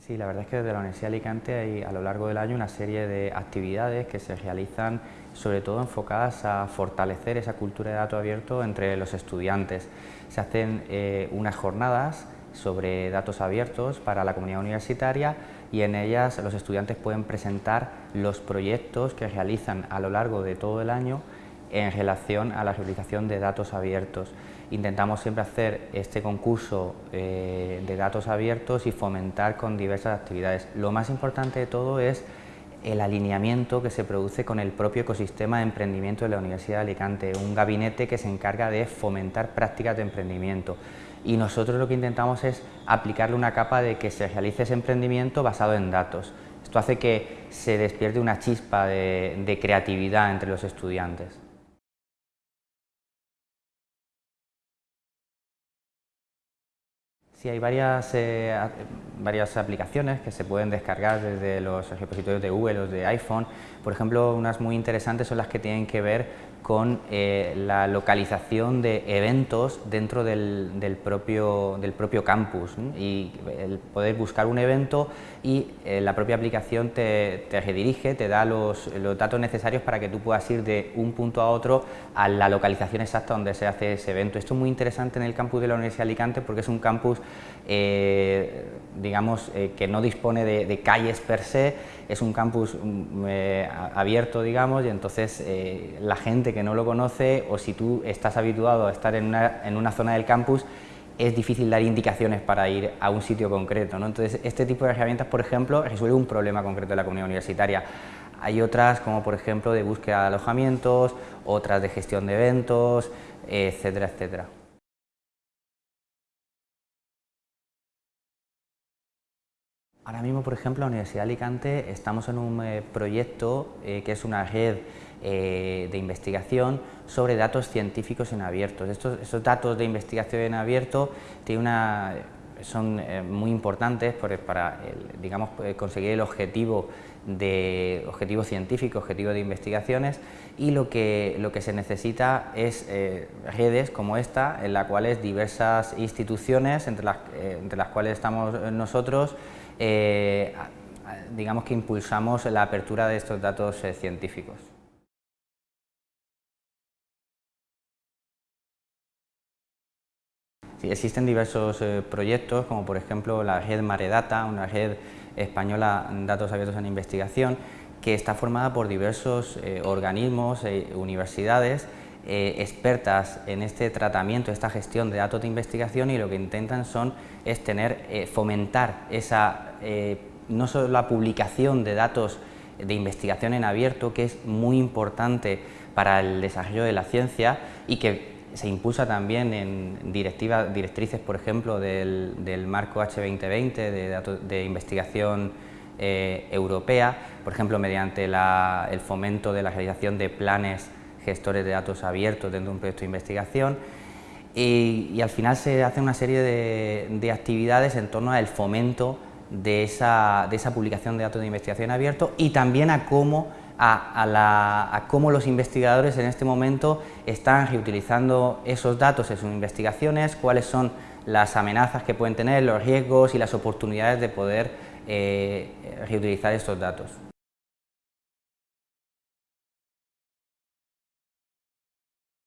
Sí, la verdad es que desde la Universidad de Alicante hay a lo largo del año una serie de actividades que se realizan sobre todo enfocadas a fortalecer esa cultura de dato abierto entre los estudiantes. Se hacen eh, unas jornadas sobre datos abiertos para la comunidad universitaria y en ellas los estudiantes pueden presentar los proyectos que realizan a lo largo de todo el año en relación a la reutilización de datos abiertos. Intentamos siempre hacer este concurso eh, de datos abiertos y fomentar con diversas actividades. Lo más importante de todo es el alineamiento que se produce con el propio ecosistema de emprendimiento de la Universidad de Alicante, un gabinete que se encarga de fomentar prácticas de emprendimiento y nosotros lo que intentamos es aplicarle una capa de que se realice ese emprendimiento basado en datos. Esto hace que se despierte una chispa de, de creatividad entre los estudiantes. Sí, hay varias, eh, varias aplicaciones que se pueden descargar desde los repositorios de Google o de iPhone. Por ejemplo, unas muy interesantes son las que tienen que ver con eh, la localización de eventos dentro del, propio, del propio campus y el poder buscar un evento y eh, la propia aplicación te, redirige, te da los, los, datos necesarios para que tú puedas ir de un punto a otro a la localización exacta donde se hace ese evento. Esto es muy interesante en el campus de la Universidad de Alicante porque es un campus eh, digamos, que no dispone de, calles per se, es un campus mm, abierto, digamos, y entonces la gente que no lo conoce o si tú estás habituado a estar en una, zona del campus, es difícil dar indicaciones para ir a un sitio concreto. ¿no? Entonces, este tipo de herramientas, por ejemplo, resuelve un problema concreto de la comunidad universitaria. Hay otras, como por ejemplo, de búsqueda de alojamientos, otras de gestión de eventos, etcétera, etcétera. Ahora mismo, por ejemplo, en la Universidad de Alicante estamos en un eh, proyecto eh, que es una red eh, de investigación sobre datos científicos en abiertos. Estos, datos de investigación en abierto son muy importantes para conseguir el objetivo, de, objetivo científico, objetivo de investigaciones y lo que, se necesita es redes como esta en las cuales diversas instituciones, entre las cuales estamos nosotros, eh, digamos que impulsamos la apertura de estos datos eh, científicos. existen diversos eh, proyectos, como por ejemplo la red Maredata, una red española de datos abiertos en investigación, que está formada por diversos organismos e universidades expertas en este tratamiento, esta gestión de datos de investigación y lo que intentan son es tener, fomentar esa eh, no solo la publicación de datos de investigación en abierto, que es muy importante para el desarrollo de la ciencia y que se impulsa también en directrices, por ejemplo, del, marco H2020 de, investigación eh, europea, por ejemplo, mediante el fomento de la realización de planes gestores de datos abiertos dentro de un proyecto de investigación y, al final se hace una serie de, de actividades en torno al fomento de esa, publicación de datos de investigación abierto y también a cómo, a, cómo los investigadores en este momento están reutilizando esos datos en sus investigaciones, cuáles son las amenazas que pueden tener, los riesgos y las oportunidades de poder eh, reutilizar estos datos.